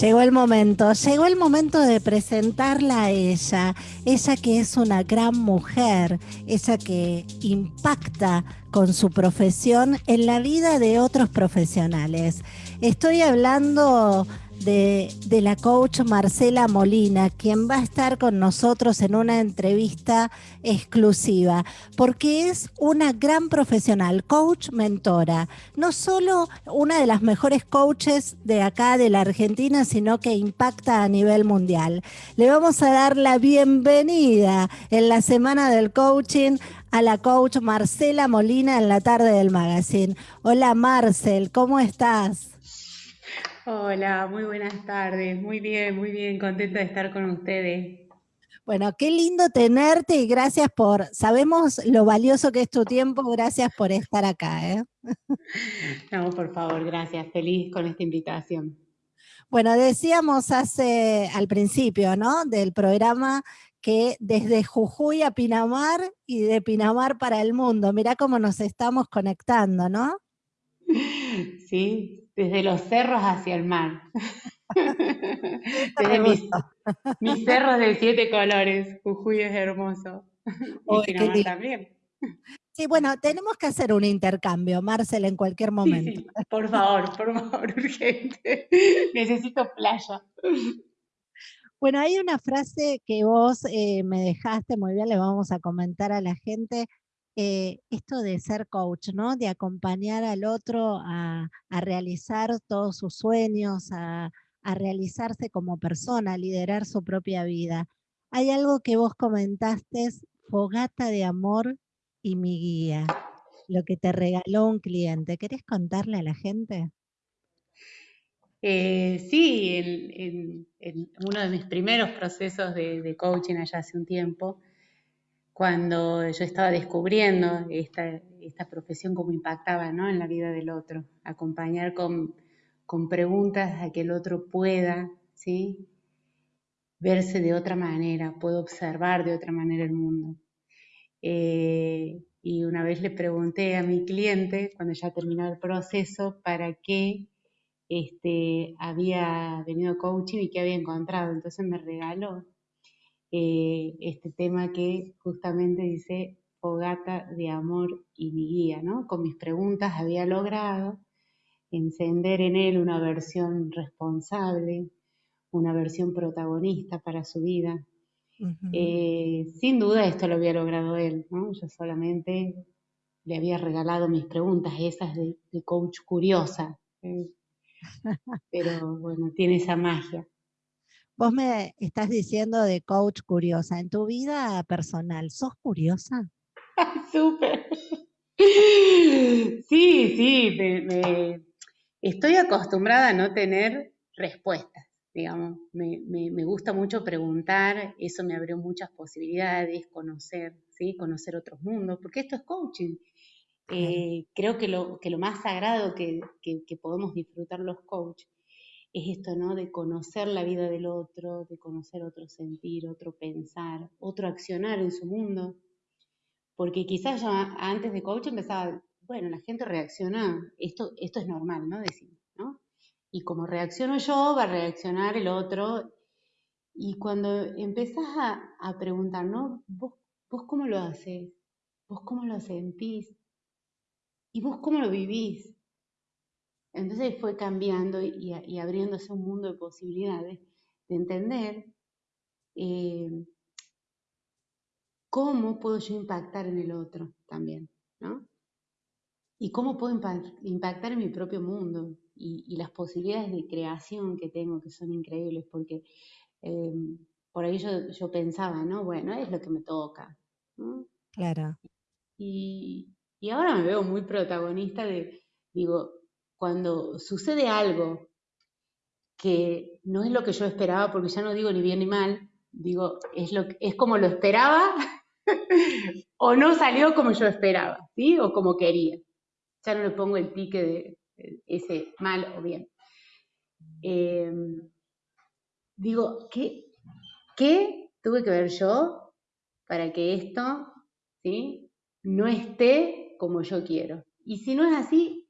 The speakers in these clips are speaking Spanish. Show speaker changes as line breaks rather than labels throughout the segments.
Llegó el momento, llegó el momento de presentarla a ella, ella que es una gran mujer, ella que impacta con su profesión en la vida de otros profesionales. Estoy hablando de, la coach Marcela Molina, quien va a estar con nosotros en una entrevista exclusiva, porque es una gran profesional, coach mentora, no solo una de las mejores coaches de acá de la Argentina, sino que impacta a nivel mundial. Le vamos a dar la bienvenida en la semana del coaching a la coach Marcela Molina en la tarde del magazine. Hola Marcel, ¿cómo estás?
Hola, muy buenas tardes. Muy bien, muy bien, contenta de estar con ustedes.
Bueno, qué lindo tenerte y gracias por, sabemos lo valioso que es tu tiempo, gracias por estar acá. ¿eh?
No, por favor, gracias, feliz con esta invitación.
Bueno, decíamos hace, al principio, ¿no? Del programa que desde Jujuy a Pinamar y de Pinamar para el mundo, mirá cómo nos estamos conectando, ¿no?
Sí, desde los cerros hacia el mar. desde mis, cerros de siete colores. Jujuy es hermoso. y también.
Sí, bueno, tenemos que hacer un intercambio, Marcel, en cualquier momento.
por favor, por favor, urgente. Necesito playa.
Bueno, hay una frase que vos eh, me dejaste muy bien, le vamos a comentar a la gente, eh, esto de ser coach, ¿no? De acompañar al otro a, realizar todos sus sueños, a, realizarse como persona, a liderar su propia vida. Hay algo que vos comentaste, fogata de amor y mi guía, lo que te regaló un cliente. ¿Querés contarle a la gente?
Eh, sí, en, uno de mis primeros procesos de, de coaching allá hace un tiempo, cuando yo estaba descubriendo esta, profesión, cómo impactaba en la vida del otro, acompañar con, preguntas a que el otro pueda ¿sí? verse de otra manera, pueda observar de otra manera el mundo. Eh, y una vez le pregunté a mi cliente, cuando ya terminó el proceso, para qué este, había venido coaching y qué había encontrado. Entonces me regaló eh, este tema que justamente dice fogata de amor y mi guía, ¿no? Con mis preguntas había logrado encender en él una versión responsable, una versión protagonista para su vida. Eh, sin duda esto lo había logrado él, ¿no? Yo solamente le había regalado mis preguntas, esas de, coach curiosa. ¿eh? Pero bueno, tiene esa magia.
Vos me estás diciendo de coach curiosa. En tu vida personal, ¿sos curiosa?
Súper. Sí, sí, estoy acostumbrada a no tener respuestas, digamos. Me, gusta mucho preguntar, eso me abrió muchas posibilidades, conocer, ¿sí? Conocer otros mundos, porque esto es coaching. Eh, creo que lo, que lo más sagrado que, que podemos disfrutar los coaches es esto, ¿no? De conocer la vida del otro, de conocer otro sentir, otro pensar, otro accionar en su mundo. Porque quizás yo antes de coach empezaba, bueno, la gente reacciona, esto, esto es normal, ¿no? Decimos, ¿no? Y como reacciono yo, va a reaccionar el otro. Y cuando empezás a, preguntar, ¿no? ¿Vos, ¿Vos cómo lo haces? ¿Vos cómo lo sentís? ¿Y vos cómo lo vivís? Entonces fue cambiando y, abriéndose un mundo de posibilidades de entender eh, cómo puedo yo impactar en el otro también, ¿no? Y cómo puedo impactar en mi propio mundo y, las posibilidades de creación que tengo, que son increíbles, porque eh, por ahí yo, pensaba, ¿no? Bueno, es lo que me toca.
Claro.
Y, y ahora me veo muy protagonista de, digo, cuando sucede algo que no es lo que yo esperaba, porque ya no digo ni bien ni mal, digo, es, lo, es como lo esperaba o no salió como yo esperaba, ¿sí? O como quería. Ya no le pongo el pique de, ese mal o bien. Em, digo, ¿qué, ¿qué tuve que ver yo para que esto ¿sí? no esté como yo quiero? Y si no es así,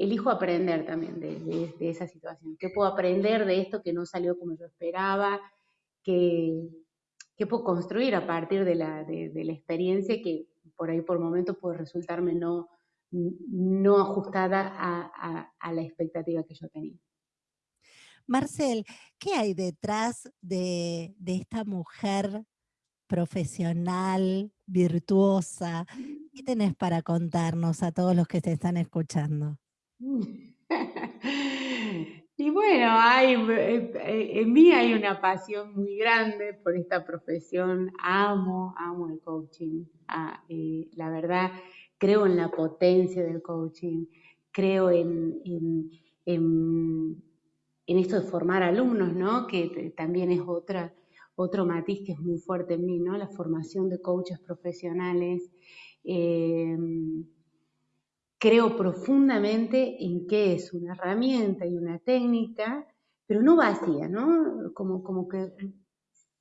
elijo aprender también de, esa situación. ¿Qué puedo aprender de esto que no salió como yo esperaba? ¿Qué, puedo construir a partir de la, experiencia que por ahí por momentos puede resultarme no, no ajustada a, la expectativa que yo tenía?
Marcel, ¿qué hay detrás de, de esta mujer profesional, virtuosa? ¿Qué tenés para contarnos a todos los que te están escuchando?
Y bueno, hay, eh, eh, en mí hay una pasión muy grande por esta profesión. Amo, amo el coaching. Ah, eh, la verdad, creo en la potencia del coaching. Creo en, en, esto de formar alumnos, ¿no? Que también es otra, otro matiz que es muy fuerte en mí, ¿no? La formación de coaches profesionales creo profundamente en que es una herramienta y una técnica, pero no vacía, ¿no? Como, como que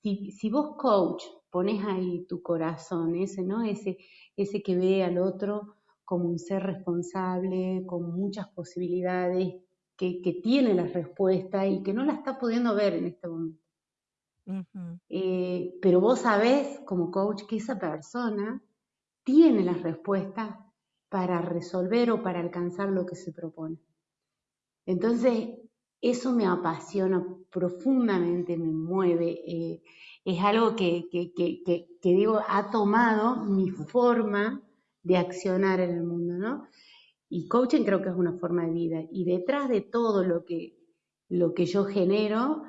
si, vos coach pones ahí tu corazón, ese, ¿no? Ese, ese que ve al otro como un ser responsable, con muchas posibilidades, que, tiene la respuesta y que no la está pudiendo ver en este momento. Eh, pero vos sabés como coach que esa persona tiene las respuestas para resolver o para alcanzar lo que se propone. Entonces, eso me apasiona profundamente, me mueve, eh, es algo que, digo, ha tomado mi forma de accionar en el mundo, ¿no? Y coaching creo que es una forma de vida. Y detrás de todo lo que, lo que yo genero,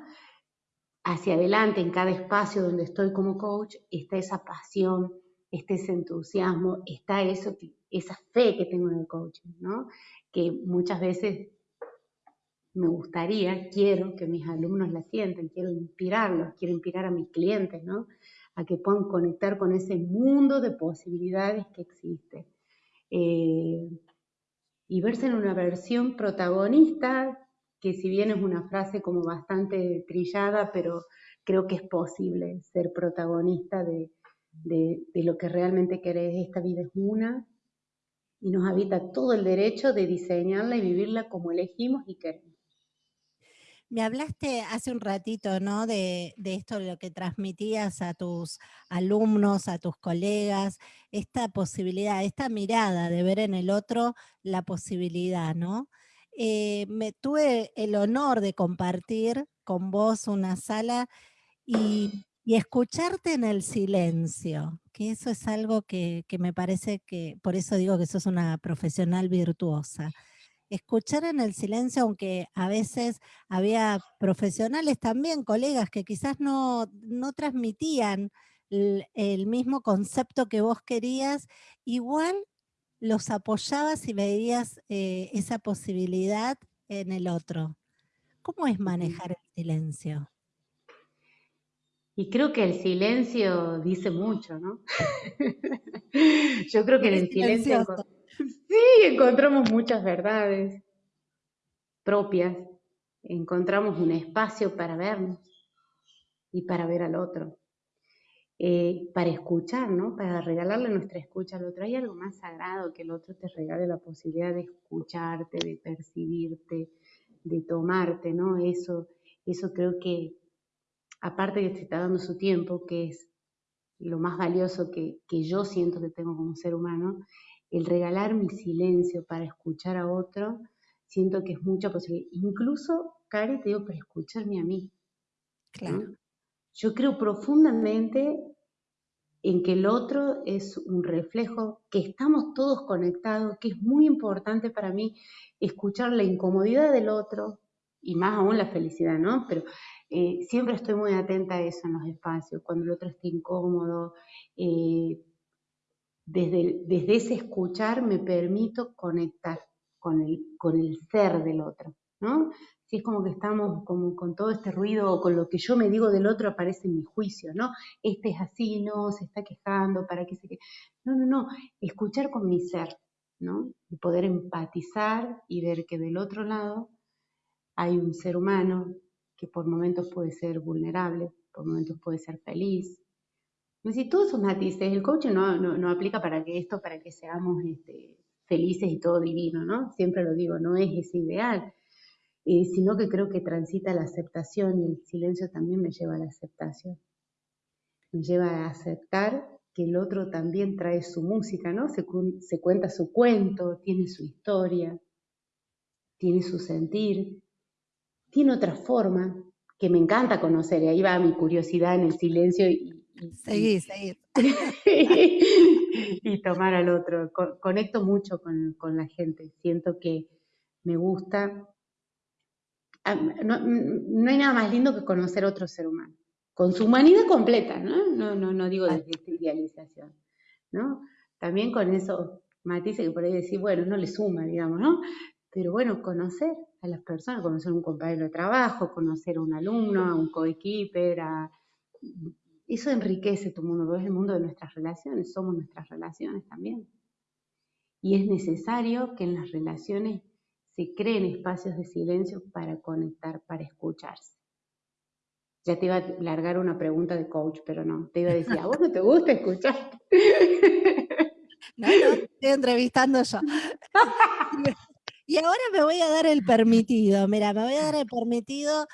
hacia adelante, en cada espacio donde estoy como coach, está esa pasión, está ese entusiasmo, está eso esa fe que tengo en el coaching, ¿no? Que muchas veces me gustaría, quiero que mis alumnos la sientan, quiero inspirarlos, quiero inspirar a mis clientes. A que puedan conectar con ese mundo de posibilidades que existe. Eh, y verse en una versión protagonista, que si bien es una frase como bastante trillada, pero creo que es posible ser protagonista de, de, lo que realmente querés. Esta vida es una y nos habita todo el derecho de diseñarla y vivirla como elegimos y queremos.
Me hablaste hace un ratito, ¿no? De, de, esto, lo que transmitías a tus alumnos, a tus colegas, esta posibilidad, esta mirada de ver en el otro la posibilidad, ¿no? Eh, me tuve el honor de compartir con vos una sala y y escucharte en el silencio, que eso es algo que, me parece que, por eso digo que sos una profesional virtuosa. Escuchar en el silencio, aunque a veces había profesionales también, colegas que quizás no, no transmitían el, mismo concepto que vos querías, igual los apoyabas y veías eh, esa posibilidad en el otro. ¿Cómo es manejar el silencio?
Y creo que el silencio dice mucho, ¿no? Yo creo que en el silencio sí encontramos muchas verdades propias, encontramos un espacio para vernos y para ver al otro, eh, para escuchar, ¿no? Para regalarle nuestra escucha al otro. Hay algo más sagrado que el otro te regale la posibilidad de escucharte, de percibirte, de tomarte, ¿no? Eso, eso creo que aparte que te está dando su tiempo, que es lo más valioso que, yo siento que tengo como ser humano, el regalar mi silencio para escuchar a otro, siento que es mucha posibilidad. Incluso, Cari, te digo, para escucharme a mí. Claro. Yo creo profundamente en que el otro es un reflejo, que estamos todos conectados, que es muy importante para mí escuchar la incomodidad del otro y más aún la felicidad, ¿no? Pero eh, siempre estoy muy atenta a eso en los espacios, cuando el otro esté incómodo. Eh, desde, desde ese escuchar me permito conectar con el, con el ser del otro, ¿no? Si es como que estamos como con todo este ruido o con lo que yo me digo del otro aparece en mi juicio, ¿no? Este es así, no, se está quejando, para qué se que No, no, no, escuchar con mi ser, ¿no? Y poder empatizar y ver que del otro lado hay un ser humano que por momentos puede ser vulnerable, por momentos puede ser feliz. Si todos esos matices, el coaching no, no, aplica para que esto, para que seamos este, felices y todo divino, ¿no? Siempre lo digo, no es ese ideal, eh, sino que creo que transita la aceptación y el silencio también me lleva a la aceptación. Me lleva a aceptar que el otro también trae su música, ¿no? Se cuenta su cuento, tiene su historia, tiene su sentir, tiene otra forma que me encanta conocer, y ahí va mi curiosidad en el silencio y,
Seguir, seguir.
y tomar al otro. conecto mucho con, con, la gente. Siento que me gusta. No, no, hay nada más lindo que conocer otro ser humano. Con su humanidad completa, ¿no? No, no, no digo desde esta idealización, ¿no? También con eso matices que por ahí decir, bueno, no le suma, digamos, ¿no? Pero bueno, conocer a las personas, conocer a un compañero de trabajo, conocer a un alumno, a un coequiper, a eso enriquece tu mundo, es el mundo de nuestras relaciones, somos nuestras relaciones también. Y es necesario que en las relaciones se creen espacios de silencio para conectar, para escucharse. Ya te iba a largar una pregunta de coach, pero no, te iba a decir, ¿a vos no te gusta escuchar?
No, no, estoy entrevistando yo. Y ahora me voy a dar el permitido, mira, me voy a dar el permitido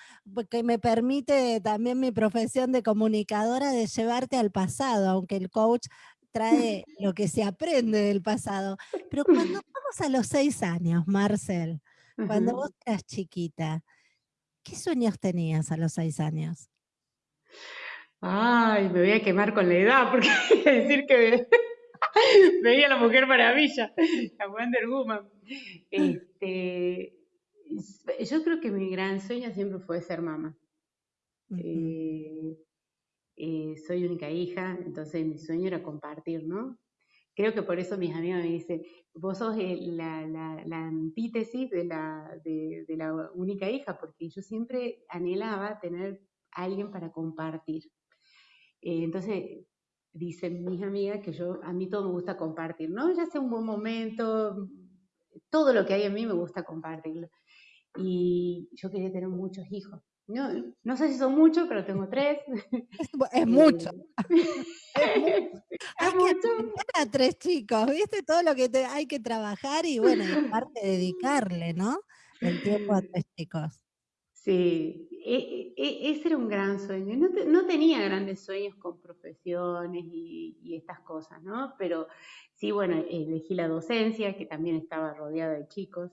que me permite también mi profesión de comunicadora de llevarte al pasado, aunque el coach trae lo que se aprende del pasado. Pero cuando vamos a los seis años, Marcel, cuando vos eras chiquita, ¿qué sueños tenías a los seis años?
Ay, me voy a quemar con la edad, porque decir que Veía la Mujer Maravilla, la Wonder Woman. Este, yo creo que mi gran sueño siempre fue ser mamá. Eh, eh, soy única hija, entonces mi sueño era compartir, ¿no? Creo que por eso mis amigas me dicen, vos sos la, antítesis de la, de, la única hija, porque yo siempre anhelaba tener alguien para compartir. Eh, entonces, dicen mis amigas que yo, a mí todo me gusta compartir, ¿no? Ya sea un buen momento, todo lo que hay en mí me gusta compartirlo. Y yo quería tener muchos hijos. No, no sé si son muchos, pero tengo tres.
Es mucho. es mucho. Hay a tres chicos, ¿viste? Todo lo que hay que trabajar y bueno, y parte dedicarle, ¿no? El tiempo a tres chicos.
Sí, e, e, ese era un gran sueño. No, tenía grandes sueños con profesiones y, estas cosas, ¿no? Pero sí, bueno, elegí la docencia, que también estaba rodeada de chicos,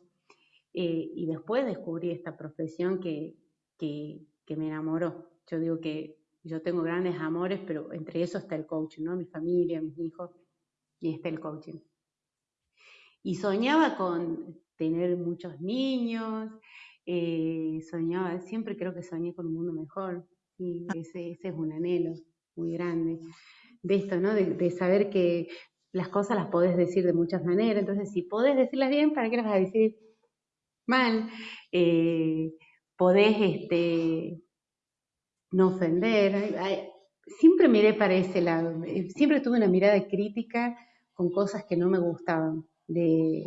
eh, y después descubrí esta profesión que, me enamoró. Yo digo que yo tengo grandes amores, pero entre eso está el coaching, ¿no? Mi familia, mis hijos, y está el coaching. Y soñaba con tener muchos niños, eh, soñaba, siempre creo que soñé con un mundo mejor y ah. ese, ese es un anhelo muy grande de esto, ¿no? De, saber que las cosas las podés decir de muchas maneras, entonces si podés decirlas bien, ¿para qué las vas a decir mal? Eh, podés este, no ofender, siempre miré para ese lado, eh, siempre tuve una mirada crítica con cosas que no me gustaban, de,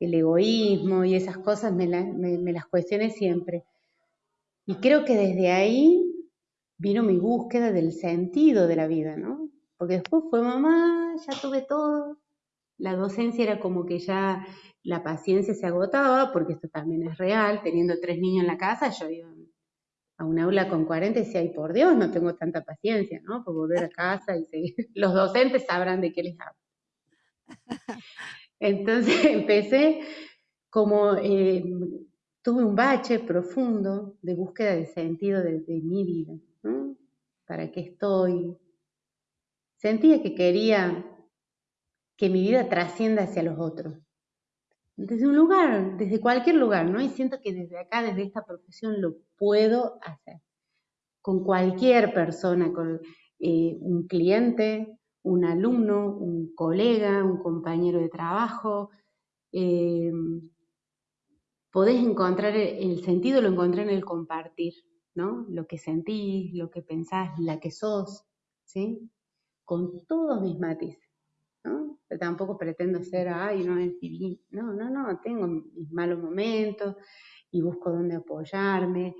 el egoísmo y esas cosas me, las cuestioné siempre. Y creo que desde ahí vino mi búsqueda del sentido de la vida, ¿no? Porque después fue mamá, ya tuve todo. La docencia era como que ya la paciencia se agotaba, porque esto también es real, teniendo tres niños en la casa, yo iba a un aula con 40 y decía, ay, por Dios, no tengo tanta paciencia, ¿no? Por volver a casa y seguir. Los docentes sabrán de qué les hablo. Entonces empecé como, eh, tuve un bache profundo de búsqueda de sentido de, mi vida, ¿no? ¿Para qué estoy? Sentía que quería que mi vida trascienda hacia los otros. Desde un lugar, desde cualquier lugar, ¿no? Y siento que desde acá, desde esta profesión, lo puedo hacer. Con cualquier persona, con eh, un cliente, un alumno, un colega, un compañero de trabajo. Eh, podés encontrar el sentido, lo encontré en el compartir, ¿no? Lo que sentís, lo que pensás, la que sos, ¿sí? Con todos mis matices, ¿no? tampoco pretendo ser, ay, no es. No, no, no, tengo mis malos momentos y busco dónde apoyarme.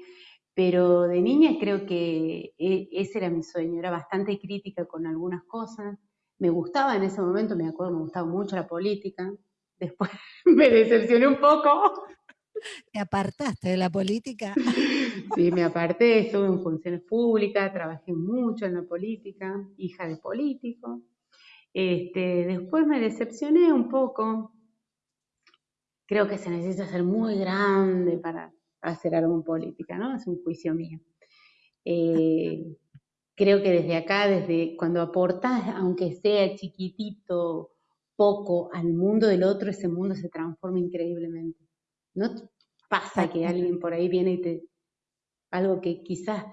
Pero de niña creo que e, ese era mi sueño, era bastante crítica con algunas cosas. Me gustaba en ese momento, me acuerdo, me gustaba mucho la política. después me decepcioné un poco.
¿Te apartaste de la política?
Sí, me aparté, estuve en funciones públicas, trabajé mucho en la política, hija de político. Este, después me decepcioné un poco. Creo que se necesita ser muy grande para hacer algo en política, ¿no? Es un juicio mío. Eh, creo que desde acá, desde cuando aportas, aunque sea chiquitito, poco al mundo del otro, ese mundo se transforma increíblemente. No pasa que alguien por ahí viene y te... algo que quizás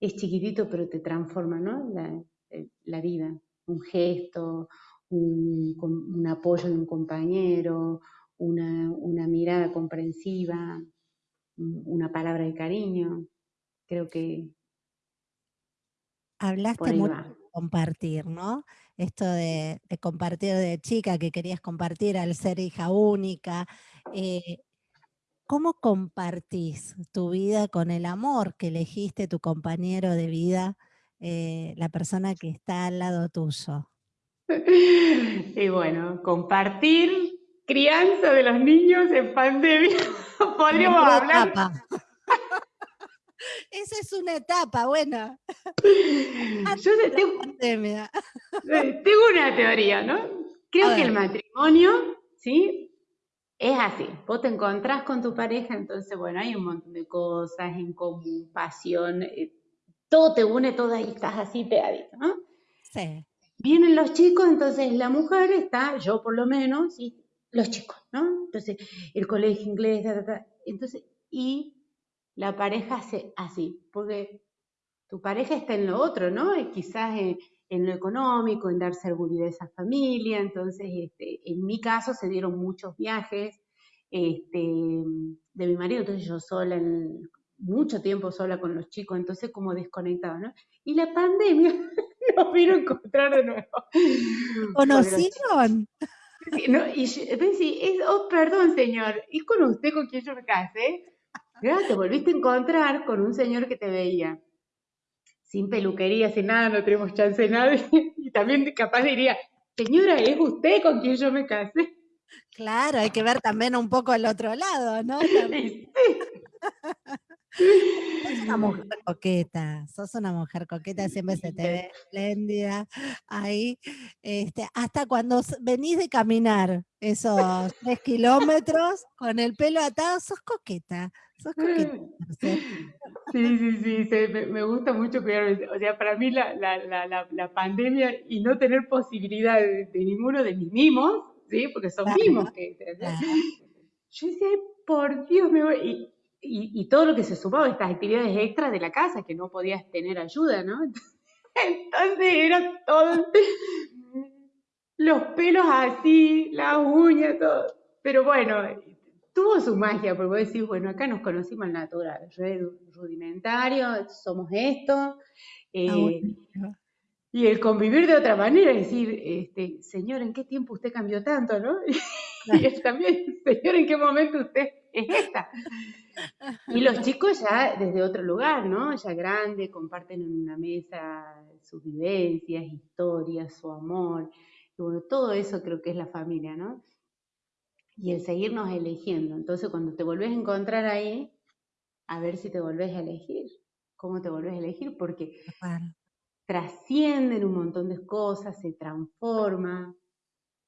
es chiquitito, pero te transforma, ¿no? La, eh, vida. Un gesto, un, apoyo de un compañero, una, una mirada comprensiva, una palabra de cariño. Creo que
Hablaste mucho de compartir, ¿no? Esto de, compartir de chica, que querías compartir al ser hija única. Eh, ¿Cómo compartís tu vida con el amor que elegiste tu compañero de vida, eh, la persona que está al lado tuyo?
Y bueno, compartir crianza de los niños en pandemia. Podríamos hablar.
Esa es una etapa, bueno.
Yo tengo, tengo, una teoría, ¿no? Creo que el matrimonio, ¿sí? Es así. Vos te encontrás con tu pareja, entonces, bueno, hay un montón de cosas en común, pasión, eh, todo te une, todo ahí estás así pegadito, ¿no? Sí. Vienen los chicos, entonces la mujer está, yo por lo menos, y los chicos, ¿no? Entonces, el colegio inglés, entonces, y la pareja hace así, porque tu pareja está en lo otro, ¿no? quizás en, lo económico, en dar seguridad a esa familia. Entonces, este, en mi caso se dieron muchos viajes este, de mi marido, entonces yo sola, mucho tiempo sola con los chicos, entonces como desconectado, ¿no? Y la pandemia nos vino a encontrar de nuevo.
¿Conocieron?
No, y oh, perdón, señor, ¿y con usted con quién yo me casé? te volviste a encontrar con un señor que te veía sin peluquería, sin nada, no tenemos chance de nada, y también capaz diría, señora, ¿es usted con quien yo me casé?
Claro, hay que ver también un poco el otro lado, ¿no? Sos una mujer coqueta, sos una mujer coqueta, siempre se te ve espléndida ahí. Este, hasta cuando venís de caminar esos tres kilómetros con el pelo atado, sos coqueta, sos coqueta.
Sí, sí, sí, me, gusta mucho cuidarme. O sea, para mí la, la, pandemia y no tener posibilidad de, ninguno de mis mimos, ¿sí? Porque son mimos que... Yo decía, por Dios, me voy y, todo lo que se sumaba, estas actividades extras de la casa, que no podías tener ayuda, ¿no? Entonces era todo, los pelos así, las uñas, todo. Pero bueno, tuvo su magia, porque vos decís, bueno, acá nos conocimos al natural, rudimentario, somos esto. Eh, y el convivir de otra manera, es decir, este, señor, ¿en qué tiempo usted cambió tanto, no? Y también, señor, ¿en qué momento usted es esta? Y los chicos ya desde otro lugar, ¿no? Ya grandes, comparten en una mesa sus vivencias, historias, su amor. Y bueno, todo eso creo que es la familia, ¿no? Y el seguirnos eligiendo. Entonces, cuando te volvés a encontrar ahí, a ver si te volvés a elegir. ¿Cómo te volvés a elegir? Porque trascienden un montón de cosas, se transforma,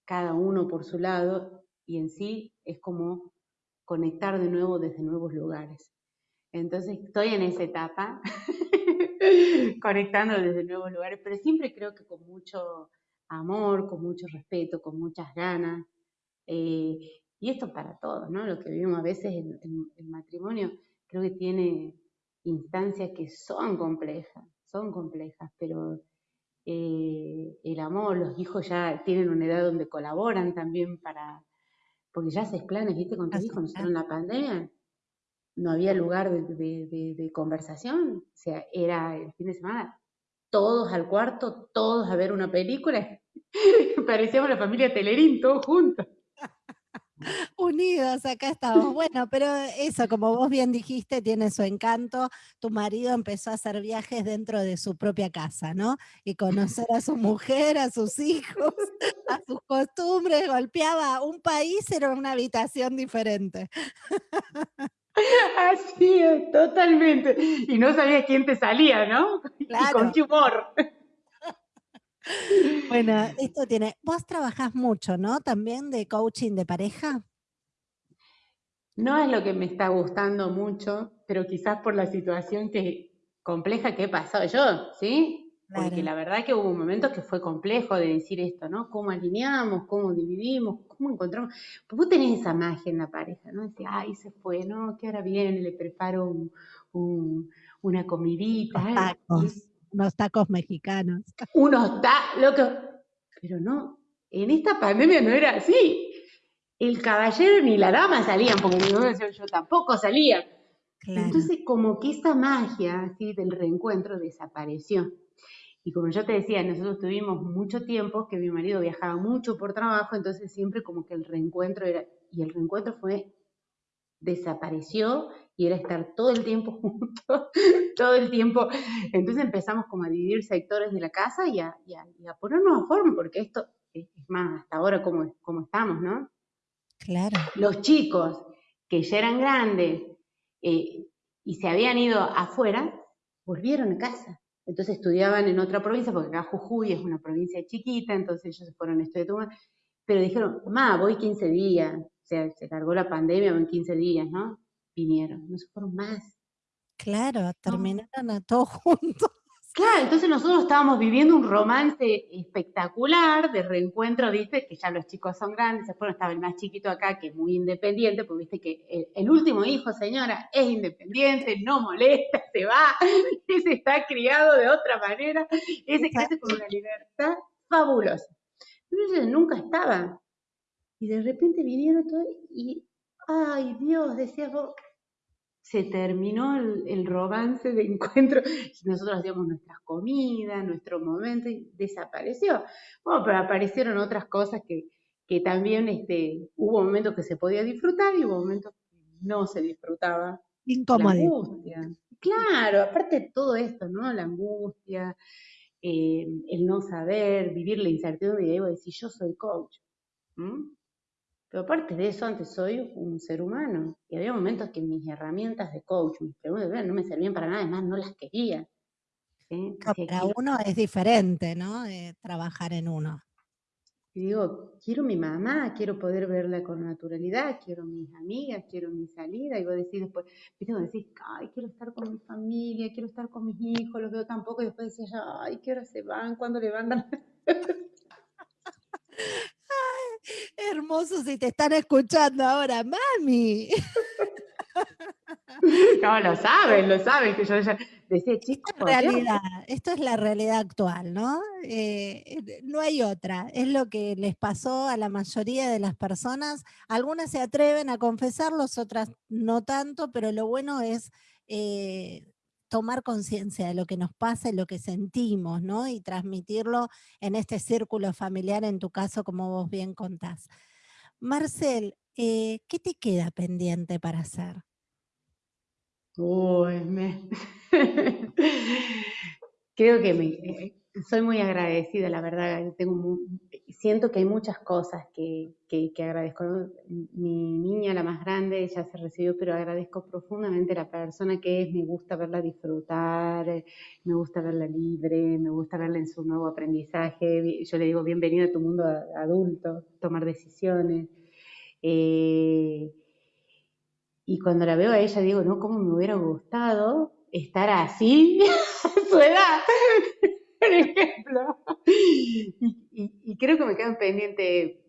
cada uno por su lado, y en sí es como conectar de nuevo desde nuevos lugares. Entonces estoy en esa etapa, conectando desde nuevos lugares, pero siempre creo que con mucho amor, con mucho respeto, con muchas ganas. Eh, y esto para todos, ¿no? Lo que vivimos a veces en el matrimonio, creo que tiene instancias que son complejas, son complejas, pero eh, el amor, los hijos ya tienen una edad donde colaboran también para, porque ya haces planes, ¿viste? Con tus hijos, nosotros en la pandemia no había lugar de, conversación, o sea, era el fin de semana, todos al cuarto, todos a ver una película, parecíamos la familia Telerín, todos juntos.
Unidos, acá estamos. Bueno, pero eso, como vos bien dijiste, tiene su encanto. Tu marido empezó a hacer viajes dentro de su propia casa, ¿no? Y conocer a su mujer, a sus hijos, a sus costumbres, golpeaba un país, era una habitación diferente.
Así es, totalmente. Y no sabía quién te salía, ¿no? Y con qué humor.
Bueno, esto tiene. Vos trabajás mucho, ¿no? También de coaching de pareja.
No es lo que me está gustando mucho, pero quizás por la situación que compleja que he pasado yo, ¿sí? Porque la verdad que hubo momentos que fue complejo de decir esto, ¿no? ¿Cómo alineamos? ¿Cómo dividimos? ¿Cómo encontramos? Pues vos tenés esa magia en la pareja, ¿no? Decís, ay, se fue, ¿no? Que ahora viene, le preparo una comidita.
Tacos, unos tacos mexicanos.
Unos tacos, loco. Pero no, en esta pandemia no era así. El caballero ni la dama salían, porque yo, yo tampoco salía. Entonces, como que esa magia así del reencuentro desapareció. Y como yo te decía, nosotros tuvimos mucho tiempo que mi marido viajaba mucho por trabajo, entonces siempre como que el reencuentro era, y el reencuentro fue, desapareció y era estar todo el tiempo juntos, todo el tiempo. Entonces empezamos como a dividir sectores de la casa y a, ponernos a forma, porque esto es más, hasta ahora como, como estamos, ¿no?
Claro.
Los chicos que ya eran grandes eh, y se habían ido afuera, volvieron a casa. Entonces estudiaban en otra provincia, porque acá Jujuy es una provincia chiquita, entonces ellos se fueron a estudiar, pero dijeron, mamá, voy 15 días, o sea, se cargó la pandemia, en 15 días, ¿no? Vinieron, no se fueron más.
Claro, terminaron a todos juntos.
Claro, entonces nosotros estábamos viviendo un romance espectacular de reencuentro, viste, que ya los chicos son grandes, después estaba el más chiquito acá, que es muy independiente, pues viste que el, último hijo, señora, es independiente, no molesta, se va, ese está criado de otra manera, ese crece con una libertad fabulosa. Pero ellos nunca estaban. Y de repente vinieron todos y, ay Dios, decía vos, se terminó el, romance de encuentro y nosotros hacíamos nuestras comidas, nuestro momento y desapareció. Bueno, pero aparecieron otras cosas que, que también este, hubo momentos que se podía disfrutar y hubo momentos que no se disfrutaba.
Incómodo. La
angustia. Claro, aparte de todo esto, ¿no? La angustia, eh, el no saber, vivir la incertidumbre y digo, decir, yo soy coach. Pero aparte de eso, antes soy un ser humano. Y había momentos que mis herramientas de coach, mis preguntas, no me servían para nada, además no las quería.
para uno es diferente, ¿no? trabajar en uno.
Y digo, quiero mi mamá, quiero poder verla con naturalidad, quiero mis amigas, quiero mi salida. Y vos decís después, viste, vos decís, ay, quiero estar con mi familia, quiero estar con mis hijos, los veo tampoco. Y después decís, ay, ¿qué hora se van? ¿Cuándo levantan?
Hermoso si te están escuchando ahora, mami.
No, lo saben, lo saben, que yo decía, chicos.
Realidad, esto es la realidad actual, ¿no? Eh, no hay otra, es lo que les pasó a la mayoría de las personas. Algunas se atreven a confesarlo, otras no tanto, pero lo bueno es eh, tomar conciencia de lo que nos pasa y lo que sentimos, ¿no? Y transmitirlo en este círculo familiar, en tu caso, como vos bien contás. Marcel, eh, ¿qué te queda pendiente para hacer?
Uy, me... Creo que me, eh, soy muy agradecida, la verdad. Tengo siento que hay muchas cosas que, que, agradezco. Mi niña, la más grande, ya se recibió, pero agradezco profundamente la persona que es. Me gusta verla disfrutar, me gusta verla libre, me gusta verla en su nuevo aprendizaje. Yo le digo, bienvenida a tu mundo adulto, tomar decisiones. Eh, y cuando la veo a ella, digo, no, cómo me hubiera gustado estar así a su edad por ejemplo. Y, creo que me quedan pendiente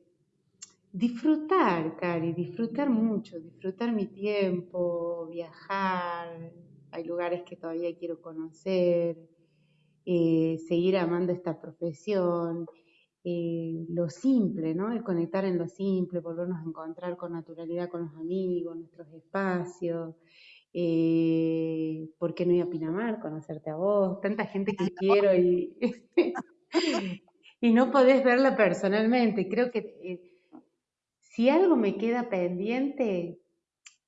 disfrutar, Cari, disfrutar mucho, disfrutar mi tiempo, viajar. Hay lugares que todavía quiero conocer, eh, seguir amando esta profesión. Eh, lo simple, ¿no? El conectar en lo simple, volvernos a encontrar con naturalidad con los amigos, nuestros espacios, eh, ¿por qué no ir a Pinamar? Conocerte a vos, tanta gente que quiero y, y no podés verla personalmente. Creo que eh, si algo me queda pendiente,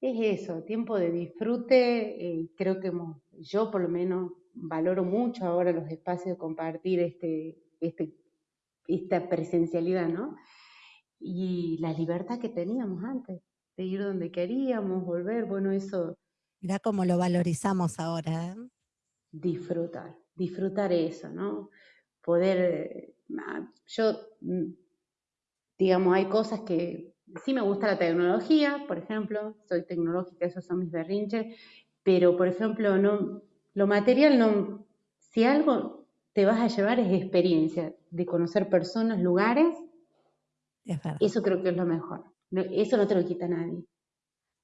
es eso, tiempo de disfrute. Eh, creo que yo por lo menos valoro mucho ahora los espacios de compartir este, este, esta presencialidad, ¿no? Y la libertad que teníamos antes, de ir donde queríamos, volver, bueno, eso...
Mira cómo lo valorizamos ahora. ¿eh?
Disfrutar, disfrutar eso, ¿no? Poder, ah, yo, mm, digamos, hay cosas que sí me gusta la tecnología, por ejemplo, soy tecnológica, esos son mis berrinches, pero por ejemplo, no, lo material no, si algo te vas a llevar es experiencia de conocer personas, lugares, eso creo que es lo mejor. Eso no te lo quita nadie.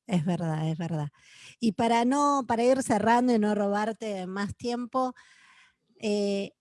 Es verdad, es verdad. Y para no, para ir cerrando y no robarte más tiempo, eh,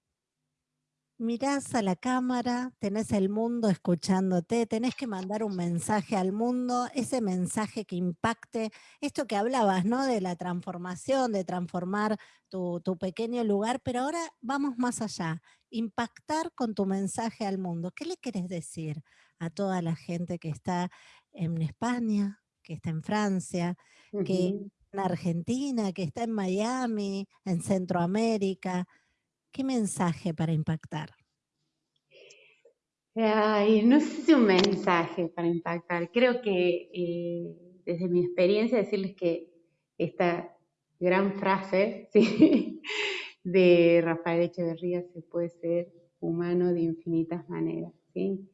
mirás a la cámara, tenés el mundo escuchándote, tenés que mandar un mensaje al mundo, ese mensaje que impacte, esto que hablabas, ¿no? De la transformación, de transformar tu, pequeño lugar, pero ahora vamos más allá, impactar con tu mensaje al mundo. ¿Qué le querés decir a toda la gente que está en España, que está en Francia, que en Argentina, que está en Miami, en Centroamérica? ¿Qué mensaje para impactar?
Ay, no sé si un mensaje para impactar. Creo que eh, desde mi experiencia decirles que esta gran frase de Rafael Echeverría se puede ser humano de infinitas maneras. ¿sí?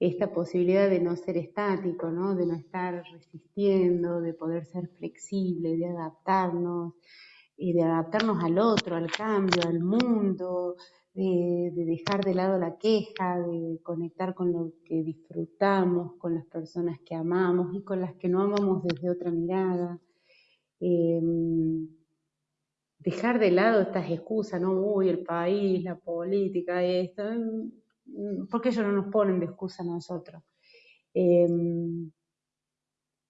Esta posibilidad de no ser estático, ¿no? de no estar resistiendo, de poder ser flexible, de adaptarnos, y de adaptarnos al otro, al cambio, al mundo, de, dejar de lado la queja, de conectar con lo que disfrutamos, con las personas que amamos y con las que no amamos desde otra mirada. Em, dejar de lado estas excusas, ¿no? Uy, el país, la política, esto. Mm, ¿Por qué ellos no nos ponen de excusa a nosotros? Em,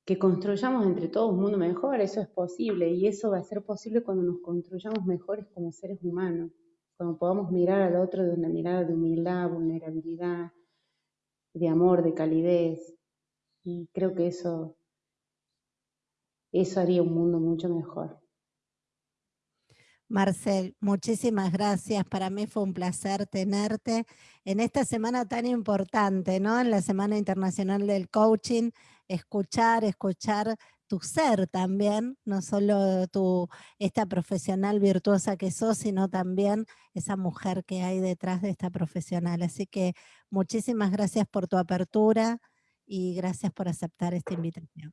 que construyamos entre todos un mundo mejor, eso es posible y eso va a ser posible cuando nos construyamos mejores como seres humanos, cuando podamos mirar al otro de una mirada de humildad, vulnerabilidad, de amor, de calidez y creo que eso eso haría un mundo mucho mejor.
Marcel, muchísimas gracias. Para mí fue un placer tenerte en esta semana tan importante, ¿no? En la Semana Internacional del Coaching, escuchar, escuchar tu ser también, no solo tu, esta profesional virtuosa que sos, sino también esa mujer que hay detrás de esta profesional. Así que muchísimas gracias por tu apertura y gracias por aceptar esta invitación.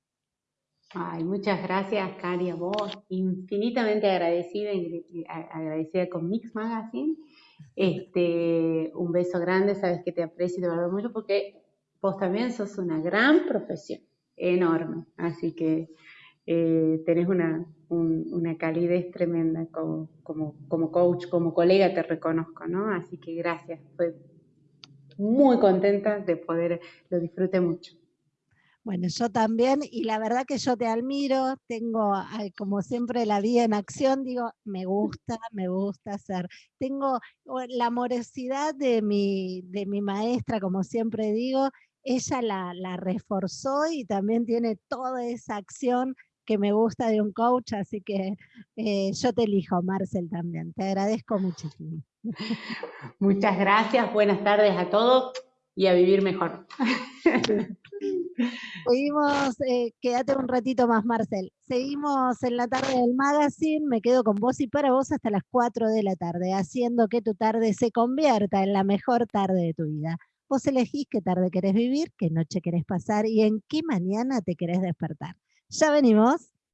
Ay, muchas gracias, Cari, a vos. Infinitamente agradecida, agradecida con Mix Magazine. Este, un beso grande, sabes que te aprecio y te valoro mucho porque vos también sos una gran profesión, enorme. Así que eh, tenés una, una calidez tremenda como, como, como coach, como colega te reconozco, ¿no? Así que gracias, fue muy contenta de poder, lo disfruté mucho.
Bueno, yo también, y la verdad que yo te admiro, tengo como siempre la vida en acción, digo, me gusta, me gusta hacer. Tengo la amorosidad de mi, de mi maestra, como siempre digo, ella la, reforzó y también tiene toda esa acción que me gusta de un coach, así que eh, yo te elijo, Marcel, también. Te agradezco muchísimo.
Muchas gracias, buenas tardes a todos y a vivir mejor.
Seguimos, eh, quédate un ratito más, Marcel. Seguimos en la tarde del magazine, me quedo con vos y para vos hasta las 4 de la tarde, haciendo que tu tarde se convierta en la mejor tarde de tu vida. Vos elegís qué tarde querés vivir, qué noche querés pasar y en qué mañana te querés despertar. Ya venimos.